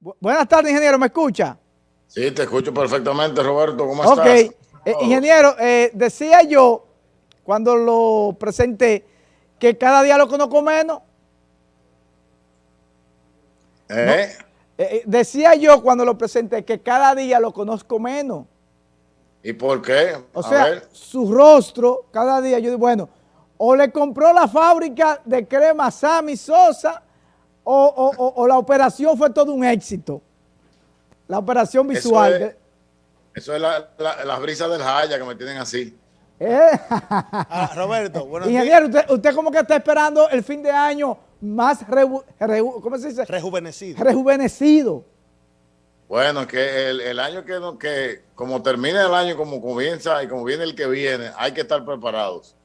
buenas tardes, ingeniero, ¿me escucha? Sí, te escucho perfectamente, Roberto. ¿Cómo estás? Ok, eh, ingeniero, eh, decía yo cuando lo presenté que cada día lo conozco menos. ¿Eh? ¿Eh? decía yo cuando lo presenté que cada día lo conozco menos. ¿Y por qué? O sea, su rostro, cada día, yo digo, bueno, o le compró la fábrica de crema Sammy Sosa o, la operación fue todo un éxito. La operación visual. Eso es, las brisas del Jaya que me tienen así. Eh. Ah, Roberto, bueno. Ingeniero, usted, usted como que está esperando el fin de año más, ¿cómo se dice? Rejuvenecido. Rejuvenecido. Bueno, que el, año que, que, como termina el año, como comienza y como viene el que viene, hay que estar preparados.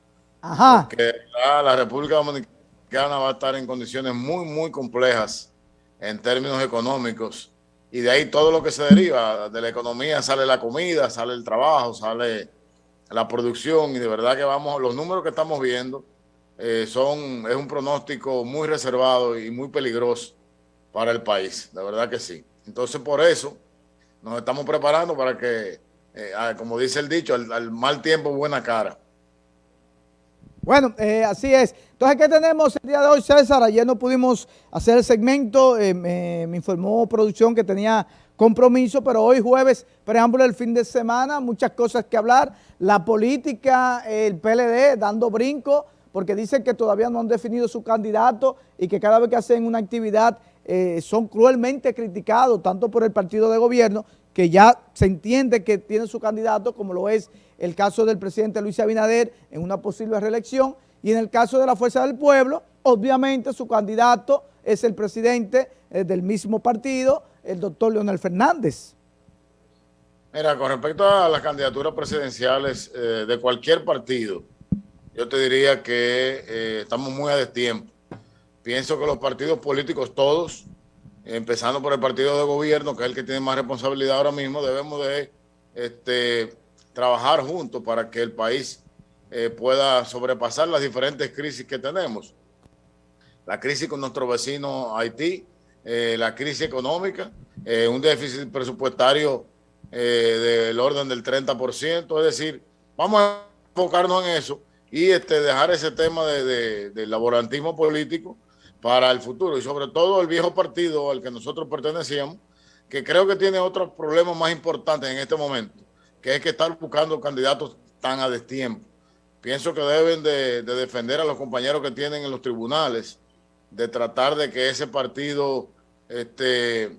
Ajá. Porque la República Dominicana va a estar en condiciones muy, muy complejas en términos económicos. Y de ahí todo lo que se deriva de la economía, sale la comida, sale el trabajo, sale la producción. Y de verdad que vamos, los números que estamos viendo eh, son, es un pronóstico muy reservado y muy peligroso para el país. De verdad que sí. Entonces, por eso nos estamos preparando para que, eh, como dice el dicho, al, mal tiempo, buena cara. Bueno, eh, así es. Entonces, ¿qué tenemos el día de hoy, César? Ayer no pudimos hacer el segmento, eh, me, informó producción que tenía compromiso, pero hoy jueves, preámbulo del fin de semana, muchas cosas que hablar. La política, el PLD dando brinco, porque dicen que todavía no han definido su candidato y que cada vez que hacen una actividad eh, son cruelmente criticados, tanto por el partido de gobierno, que ya se entiende que tiene su candidato, como lo es el caso del presidente Luis Abinader en una posible reelección, y en el caso de la Fuerza del Pueblo, obviamente su candidato es el presidente eh, del mismo partido, el doctor Leonel Fernández. Mira, con respecto a las candidaturas presidenciales eh, de cualquier partido, yo te diría que estamos muy a destiempo Pienso que los partidos políticos todos, empezando por el partido de gobierno, que es el que tiene más responsabilidad ahora mismo, debemos de este, trabajar juntos para que el país eh, pueda sobrepasar las diferentes crisis que tenemos. La crisis con nuestro vecino Haití, eh, la crisis económica, eh, un déficit presupuestario del orden del 30%, es decir, vamos a enfocarnos en eso y este, dejar ese tema de, del laborantismo político para el futuro y sobre todo el viejo partido al que nosotros pertenecíamos, que creo que tiene otros problemas más importantes en este momento, que es que estar buscando candidatos tan a destiempo. Pienso que deben de, defender a los compañeros que tienen en los tribunales, de tratar de que ese partido este,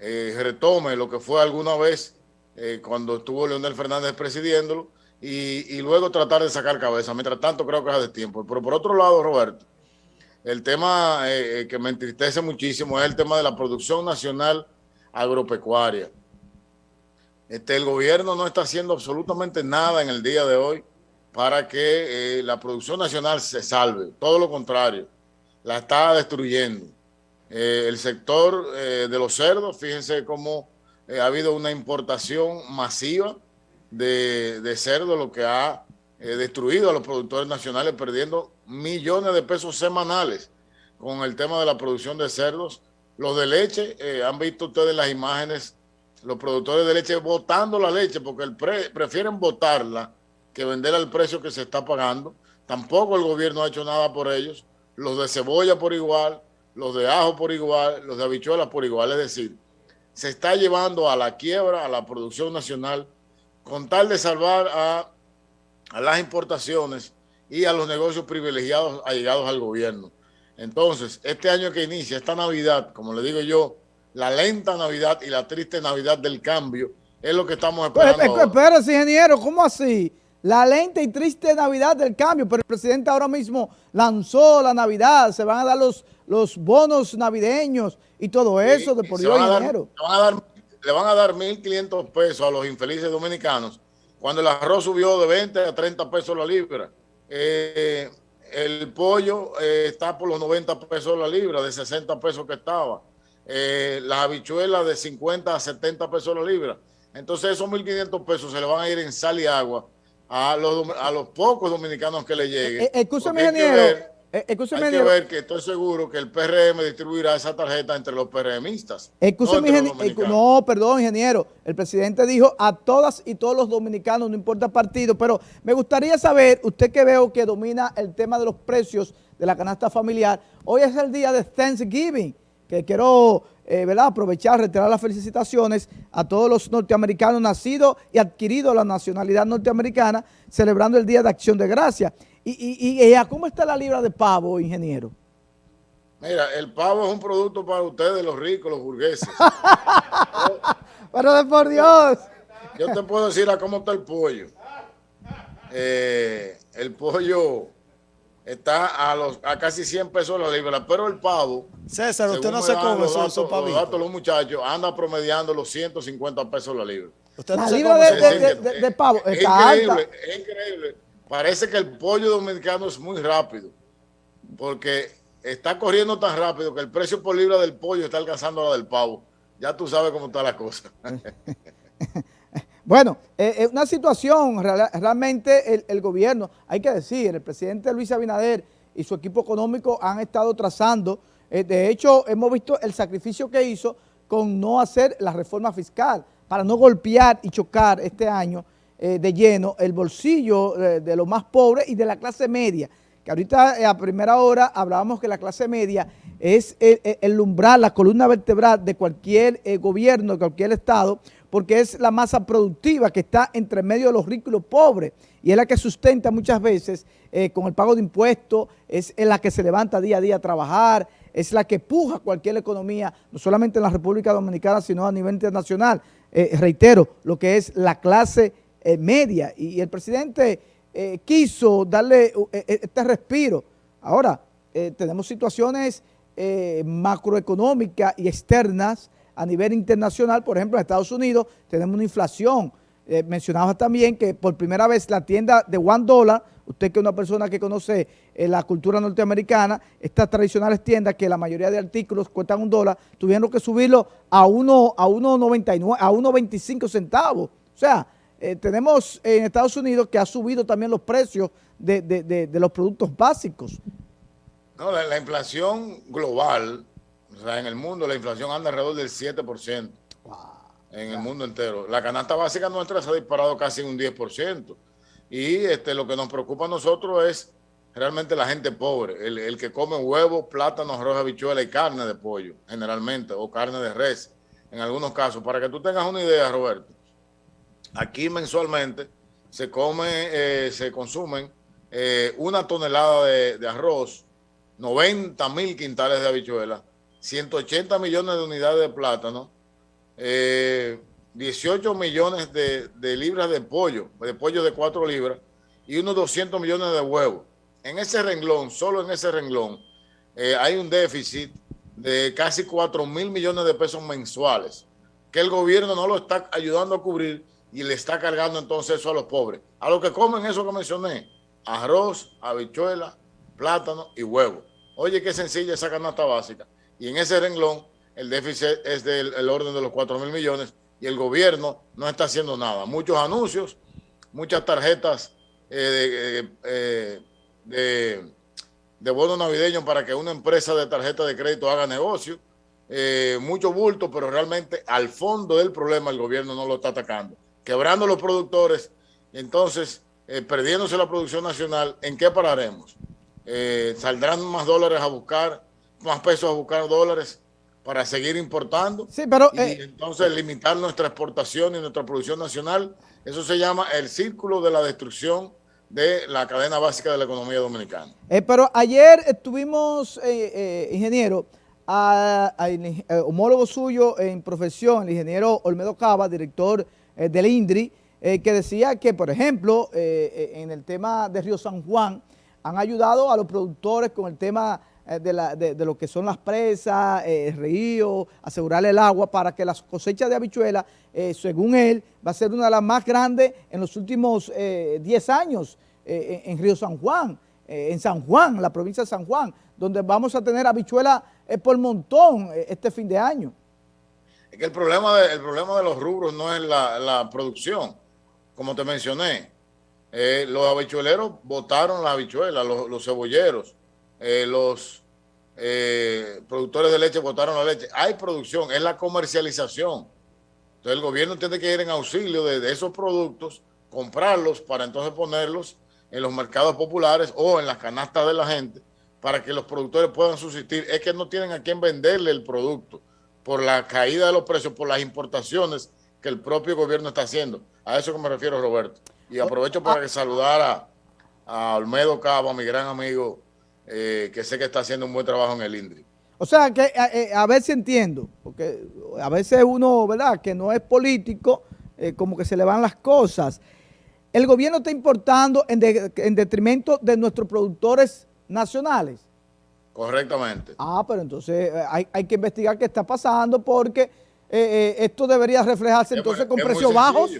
eh, retome lo que fue alguna vez eh, cuando estuvo Leonel Fernández presidiéndolo y, y, luego tratar de sacar cabeza. Mientras tanto, creo que es a destiempo. Pero por otro lado, Roberto, el tema eh, eh, que me entristece muchísimo es el tema de la producción nacional agropecuaria. Este, el gobierno no está haciendo absolutamente nada en el día de hoy para que eh, la producción nacional se salve. Todo lo contrario, la está destruyendo. el sector de los cerdos, fíjense cómo ha habido una importación masiva de, de cerdo, lo que ha destruido a los productores nacionales, perdiendo millones de pesos semanales con el tema de la producción de cerdos. Los de leche, eh, han visto ustedes las imágenes, los productores de leche botando la leche porque el prefieren botarla que venderla al precio que se está pagando. Tampoco el gobierno ha hecho nada por ellos. Los de cebolla por igual, los de ajo por igual, los de habichuelas por igual. Es decir, se está llevando a la quiebra a la producción nacional con tal de salvar a, a las importaciones y a los negocios privilegiados allegados al gobierno. Entonces, este año que inicia, esta Navidad, como le digo yo, la lenta Navidad y la triste Navidad del cambio, es lo que estamos pues, esperando. Pues, espérese, ingeniero, ¿cómo así? La lenta y triste Navidad del cambio, pero el presidente ahora mismo lanzó la Navidad, se van a dar los, los bonos navideños y todo eso de por Dios, ingeniero. le, van a dar, le van a dar 1.500 pesos a los infelices dominicanos cuando el arroz subió de 20 a 30 pesos la libra. Eh, el pollo eh, está por los 90 pesos la libra, de 60 pesos que estaba. Eh, las habichuelas de 50 a 70 pesos la libra. Entonces esos 1.500 pesos se le van a ir en sal y agua a los, a los pocos dominicanos que le lleguen. escúchame, ingeniero, eh, Hay que ver que estoy seguro que el PRM distribuirá esa tarjeta entre los PRMistas. No, no, perdón, ingeniero. El presidente dijo a todas y todos los dominicanos, no importa partido, pero me gustaría saber, usted que veo que domina el tema de los precios de la canasta familiar, hoy es el día de Thanksgiving, que quiero eh, ¿verdad? aprovechar, retirar las felicitaciones a todos los norteamericanos nacidos y adquiridos la nacionalidad norteamericana, celebrando el Día de Acción de Gracia. ¿Y, y, cómo está la libra de pavo, ingeniero? Mira, el pavo es un producto para ustedes, los ricos, los burgueses. Pero de por Dios. Yo te puedo decir a cómo está el pollo. Eh, el pollo está a los a casi 100 pesos la libra, pero el pavo... César, usted no se come Los datos los muchachos anda promediando los 150 pesos la libra. Usted no la libra de, de, pavo está es increíble, es increíble parece que el pollo dominicano es muy rápido, porque está corriendo tan rápido que el precio por libra del pollo está alcanzando la del pavo. Ya tú sabes cómo está la cosa. bueno, es eh, eh, una situación, realmente el, gobierno, hay que decir, el presidente Luis Abinader y su equipo económico han estado trazando, eh, de hecho hemos visto el sacrificio que hizo con no hacer la reforma fiscal, para no golpear y chocar este año eh, de lleno el bolsillo eh, de los más pobres y de la clase media. Que ahorita eh, a primera hora hablábamos que la clase media es el, umbral, la columna vertebral de cualquier gobierno, de cualquier estado, porque es la masa productiva que está entre medio de los ricos y los pobres y es la que sustenta muchas veces con el pago de impuestos, es la que se levanta día a día a trabajar, es la que puja cualquier economía, no solamente en la República Dominicana, sino a nivel internacional. reitero, lo que es la clase eh, media y, el presidente eh, quiso darle eh, este respiro. Ahora, tenemos situaciones macroeconómicas y externas a nivel internacional, por ejemplo, en Estados Unidos tenemos una inflación. mencionaba también que por primera vez la tienda de one dólar, usted que es una persona que conoce la cultura norteamericana, estas tradicionales tiendas que la mayoría de artículos cuestan un dólar, tuvieron que subirlo a 1.99, a 1.25 centavos. O sea, eh, tenemos en Estados Unidos que ha subido también los precios de, los productos básicos. No, la, inflación global, o sea, en el mundo la inflación anda alrededor del 7% en el mundo entero. La canasta básica nuestra se ha disparado casi un 10%. Y este, lo que nos preocupa a nosotros es realmente la gente pobre, el, el que come huevos, plátanos, arroz, habichuela y carne de pollo, generalmente, o carne de res, en algunos casos. Para que tú tengas una idea, Roberto, Aquí mensualmente se come, eh, se consumen eh, una tonelada de, arroz, 90 mil quintales de habichuelas, 180 millones de unidades de plátano, 18 eh, millones de, libras de pollo, de pollo de 4 libras y unos 200 millones de huevos. En ese renglón, solo en ese renglón, hay un déficit de casi 4 mil millones de pesos mensuales que el gobierno no lo está ayudando a cubrir y le está cargando entonces eso a los pobres. A los que comen eso que mencioné, arroz, habichuela, plátano y huevo. Oye, qué sencilla esa canasta básica. Y en ese renglón, el déficit es del orden de los 4 mil millones y el gobierno no está haciendo nada. Muchos anuncios, muchas tarjetas eh, eh, de, de, bono navideño para que una empresa de tarjeta de crédito haga negocio. Eh, mucho bulto, pero realmente al fondo del problema el gobierno no lo está atacando quebrando los productores, entonces eh, perdiéndose la producción nacional, ¿en qué pararemos? Eh, ¿Saldrán más dólares a buscar, más pesos a buscar dólares para seguir importando? Sí, pero... Y eh, entonces limitar nuestra exportación y nuestra producción nacional. Eso se llama el círculo de la destrucción de la cadena básica de la economía dominicana. pero ayer estuvimos, ingeniero, al homólogo suyo en profesión, el ingeniero Olmedo Cava, director eh, del INDRI, eh, que decía que, por ejemplo, eh, en el tema de Río San Juan, han ayudado a los productores con el tema de, lo que son las presas, el río, asegurarle el agua para que las cosechas de habichuelas, según él, va a ser una de las más grandes en los últimos 10 años en, Río San Juan, en San Juan, la provincia de San Juan, donde vamos a tener habichuelas por montón este fin de año. Es que el problema de, los rubros no es la, producción, como te mencioné. Eh, los habichueleros botaron las habichuelas, los, cebolleros, eh, los eh, productores de leche botaron la leche. Hay producción, es la comercialización. Entonces el gobierno tiene que ir en auxilio de, de esos productos, comprarlos para entonces ponerlos en los mercados populares o en las canastas de la gente para que los productores puedan subsistir. Es que no tienen a quién venderle el producto por la caída de los precios, por las importaciones que el propio gobierno está haciendo. A eso que me refiero, Roberto. Y aprovecho para que saludar a, Olmedo Cabo, mi gran amigo, eh, que sé que está haciendo un buen trabajo en el INDRI. O sea, que eh, a ver si entiendo, porque a veces uno, ¿verdad?, que no es político, eh, como que se le van las cosas. El gobierno está importando en, en detrimento de nuestros productores nacionales. Correctamente. Ah, pero entonces hay, hay que investigar qué está pasando porque eh, eh, esto debería reflejarse entonces con precios bajos.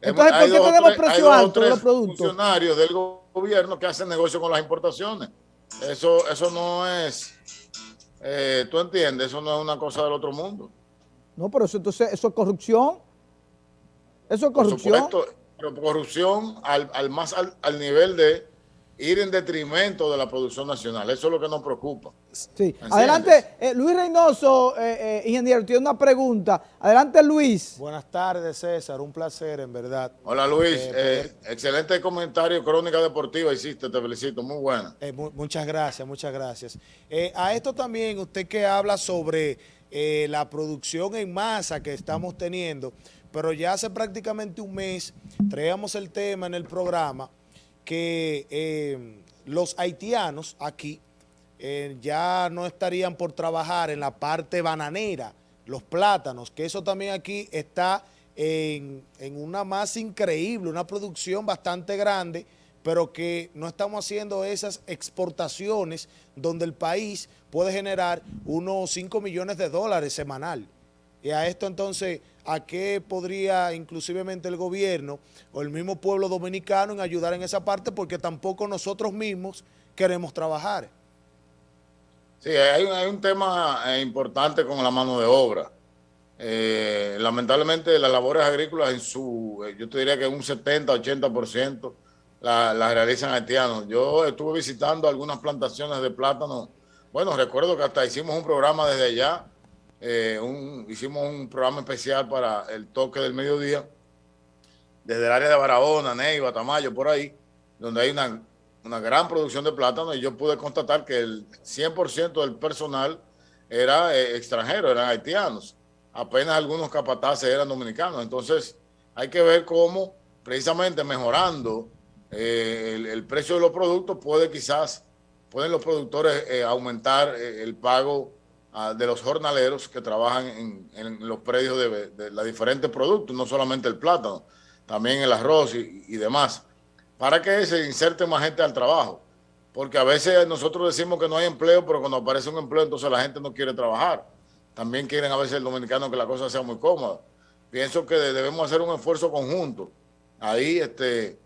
Entonces, ¿por qué tenemos precios altos de los productos? funcionarios del gobierno que hacen negocio con las importaciones. Eso, eso no es, eh, tú entiendes, eso no es una cosa del otro mundo. No, pero eso entonces, eso es corrupción. Eso es corrupción. pero corrupción al, al más al nivel de ir en detrimento de la producción nacional. Eso es lo que nos preocupa. Sí. Adelante, eh, Luis Reynoso, eh, eh, ingeniero, tiene una pregunta. Adelante, Luis. Buenas tardes, César. Un placer, en verdad. Hola, Luis. excelente comentario, crónica deportiva hiciste, te felicito. Muy buena. muchas gracias, muchas gracias. a esto también, usted que habla sobre la producción en masa que estamos teniendo, pero ya hace prácticamente un mes traíamos el tema en el programa que eh, los haitianos aquí eh, ya no estarían por trabajar en la parte bananera, los plátanos, que eso también aquí está en, una masa increíble, una producción bastante grande, pero que no estamos haciendo esas exportaciones donde el país puede generar unos 5 millones de dólares semanal. Y a esto entonces, ¿a qué podría inclusivemente el gobierno o el mismo pueblo dominicano en ayudar en esa parte? Porque tampoco nosotros mismos queremos trabajar. Sí, hay, un tema eh, importante con la mano de obra. Eh, lamentablemente las labores agrícolas en su, eh, yo te diría que un 70, 80% las la realizan haitianos. Yo estuve visitando algunas plantaciones de plátano. Bueno, recuerdo que hasta hicimos un programa desde allá eh, hicimos un programa especial para el toque del mediodía, desde el área de Barahona, Neiva, Tamayo, por ahí, donde hay una, gran producción de plátano y yo pude constatar que el 100% del personal era eh, extranjero, eran haitianos. Apenas algunos capataces eran dominicanos. Entonces, hay que ver cómo, precisamente mejorando eh, el, precio de los productos, puede quizás, pueden los productores aumentar el pago de los jornaleros que trabajan en, los predios de, los diferentes productos, no solamente el plátano, también el arroz y, demás, para que se inserte más gente al trabajo. Porque a veces nosotros decimos que no hay empleo, pero cuando aparece un empleo, entonces la gente no quiere trabajar. También quieren a veces el dominicano que la cosa sea muy cómoda. Pienso que debemos hacer un esfuerzo conjunto. Ahí este,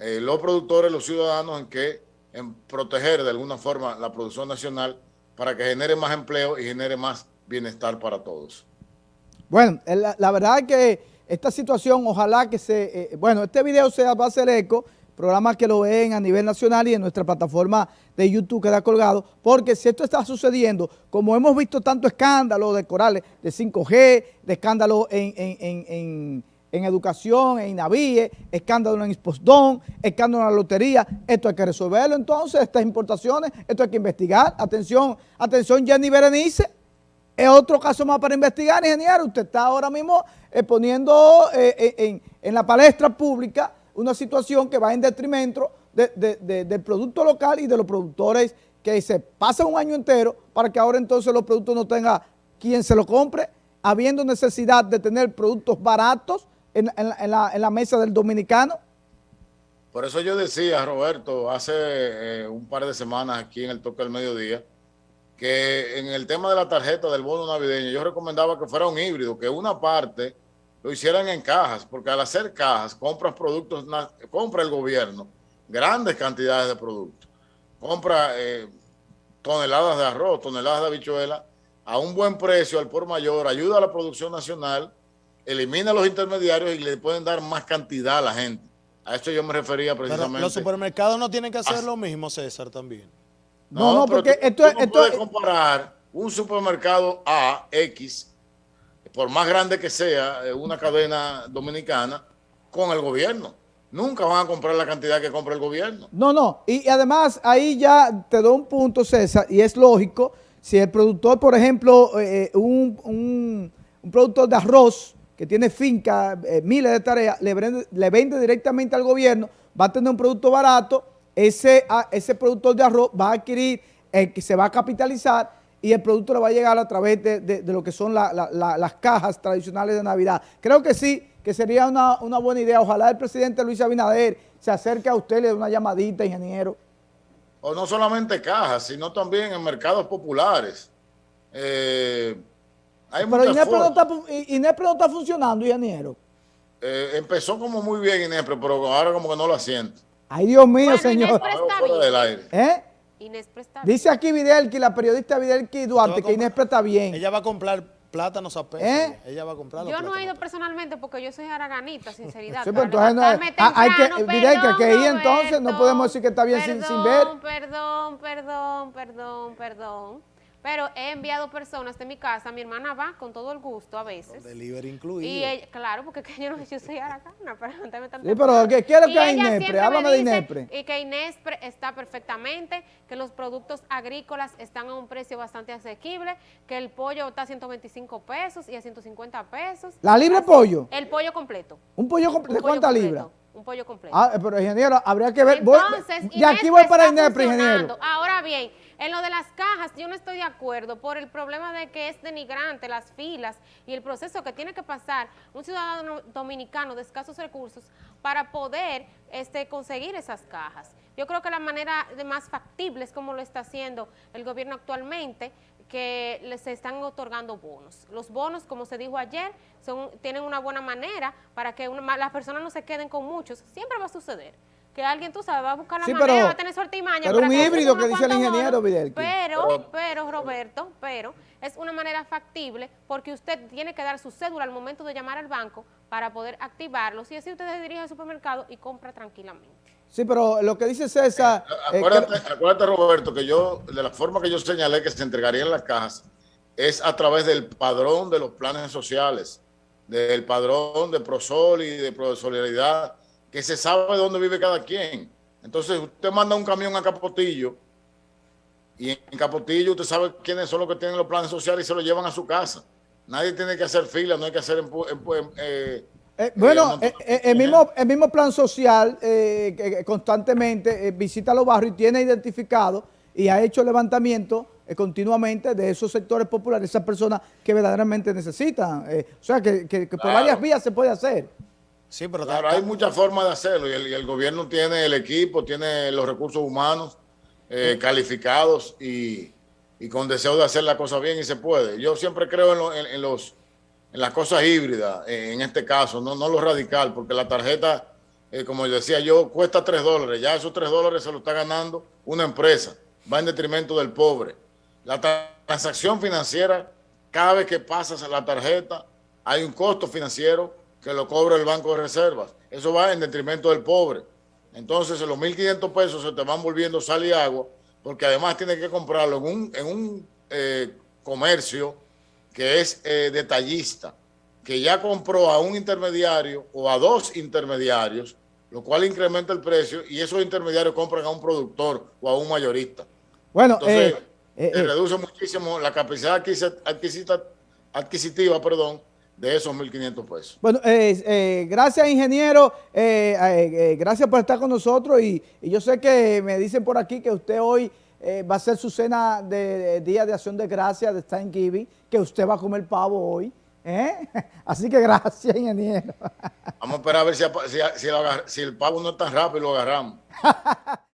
eh, los productores, los ciudadanos, en que en proteger de alguna forma la producción nacional para que genere más empleo y genere más bienestar para todos. Bueno, la, verdad es que esta situación, ojalá que se... Eh, bueno, este video se va a hacer eco, programas que lo ven a nivel nacional y en nuestra plataforma de YouTube queda colgado, porque si esto está sucediendo, como hemos visto tanto escándalo de corales de 5G, de escándalo en en educación, en INAVIE, escándalo en Ispostón, escándalo en la lotería. Esto hay que resolverlo entonces, estas importaciones, esto hay que investigar. Atención, atención Jenny Berenice, es otro caso más para investigar, ingeniero. Usted está ahora mismo eh, poniendo eh, eh, en, la palestra pública una situación que va en detrimento del producto local y de los productores que se pasan un año entero para que ahora entonces los productos no tenga quien se lo compre, habiendo necesidad de tener productos baratos, en, la, mesa del dominicano? Por eso yo decía, Roberto, hace eh, un par de semanas aquí en el Toque del Mediodía, que en el tema de la tarjeta del bono navideño, yo recomendaba que fuera un híbrido, que una parte lo hicieran en cajas, porque al hacer cajas, compras productos, compra el gobierno grandes cantidades de productos. Compra eh, toneladas de arroz, toneladas de habichuela, a un buen precio, al por mayor, ayuda a la producción nacional elimina los intermediarios y le pueden dar más cantidad a la gente. A esto yo me refería precisamente. los supermercados no tienen que hacer lo mismo, César, también. No, no, porque tú- esto, tú no esto puedes comparar un supermercado A, X, por más grande que sea, eh, una cadena dominicana, con el gobierno. Nunca van a comprar la cantidad que compra el gobierno. No, no, y, y además ahí ya te doy un punto, César, y es lógico, si el productor, por ejemplo, eh, un, un- un productor de arroz que tiene finca, eh, miles de tareas, le vende, directamente al gobierno, va a tener un producto barato, ese, ese productor de arroz va a adquirir, eh, se va a capitalizar y el producto le va a llegar a través de, de- lo que son la- la- la- las cajas tradicionales de Navidad. Creo que sí, que sería una, una buena idea. Ojalá el presidente Luis Abinader se acerque a usted, le dé una llamadita, ingeniero. O no solamente cajas, sino también en mercados populares. Eh, hay Pero Inespre no, está, no está funcionando, ingeniero. Eh, empezó como muy bien Inespre, pero ahora como que no lo asiento. Ay, Dios mío, Bueno, señor. Está bien. ¿Eh? Inés presta Dice aquí Videlki, la periodista Videlki Duarte, que Inespre está bien. Ella va a comprar plátanos a peso. ¿Eh? Ella va a comprar los Yo no he ido personalmente porque yo soy araganita, sinceridad. Sí, pero entonces no es- ah, hay que- temprano, Vidal, que- perdón, que ahí entonces no podemos decir que está bien sin- sin ver. Perdón, perdón, perdón, perdón, perdón. Pero he enviado personas de mi casa, mi hermana va con todo el gusto a veces. Delivery incluido. Y ella, claro, porque que yo, no, yo soy aragana para levantarme tan Sí, pero ¿qué quiere Y que ella Inespre? Háblame de Inespre. Y que Inespre está perfectamente, que los productos agrícolas están a un precio bastante asequible, que el pollo está a 125 pesos y a 150 pesos. ¿La libre pollo? El pollo completo. ¿Un pollo completo? ¿De completo, libras? Un pollo completo. Ah, pero ingeniero, habría que ver. voy- Entonces, de aquí voy para Inespre, ingeniero. Ahora bien, en lo de las cajas, yo no estoy de acuerdo por el problema de que es denigrante las filas y el proceso que tiene que pasar un ciudadano dominicano de escasos recursos para poder este, conseguir esas cajas. Yo creo que la manera de más factible es como lo está haciendo el gobierno actualmente, que les están otorgando bonos. Los bonos, como se dijo ayer, son, tienen una buena manera para que una- las personas no se queden con muchos. Siempre va a suceder que alguien, tú sabes, va a buscar la Sí, manera, pero- va a tener suerte y maña. pero un híbrido que dice el ingeniero. Videlki. Pero, Pero- pero, Roberto, pero es una manera factible porque usted tiene que dar su cédula al momento de llamar al banco para poder activarlos y así usted se dirige al supermercado y compra tranquilamente. Sí, pero lo que dice César. eh, Acuérdate, acuérdate, Roberto, que yo, de la forma que yo señalé que se entregarían las cajas, es a través del padrón de los planes sociales, del padrón de Prosol y de Pro Solidaridad, que se sabe dónde vive cada quien. Entonces, usted manda un camión a Capotillo y en Capotillo usted sabe quiénes son los que tienen los planes sociales y se lo llevan a su casa. Nadie tiene que hacer fila, no hay que hacer... empu- eh, Eh, bueno, no- eh, el, mismo, el mismo plan social que constantemente visita los barrios y tiene identificado y ha hecho levantamiento continuamente de esos sectores populares, esas personas que verdaderamente necesitan. o sea, que, que- que por Claro. varias vías se puede hacer. Sí, pero Claro, hay muchas formas de hacerlo y el, gobierno tiene el equipo, tiene los recursos humanos eh, calificados y, y con deseo de hacer la cosa bien y se puede. Yo siempre creo en, lo- en- en los, en las cosas híbridas, eh, en este caso, no, no lo radical, porque la tarjeta, eh, como decía yo, cuesta 3 dólares. Ya esos 3 dólares se lo está ganando una empresa, va en detrimento del pobre. La tra- transacción financiera, cada vez que pasas la tarjeta, hay un costo financiero que lo cobra el Banco de Reservas. Eso va en detrimento del pobre. Entonces, los 1.500 pesos se te van volviendo sal y agua, porque además tienes que comprarlo en un, en un eh, comercio que es eh, detallista, que ya compró a un intermediario o a dos intermediarios, lo cual incrementa el precio y esos intermediarios compran a un productor o a un mayorista. Bueno, Entonces, eh, eh, reduce muchísimo la capacidad adquisita- adquisitiva perdón, de esos 1.500 pesos. Bueno, eh, eh, gracias ingeniero, eh, eh, eh, gracias por estar con nosotros y, y yo sé que me dicen por aquí que usted hoy va a hacer su cena de, de Día de Acción de Gracias de Thanksgiving, que usted va a comer pavo hoy. Así que gracias ingeniero. Vamos a esperar a ver si, apa- si, si lo agar- si el pavo no es tan rápido y lo agarramos.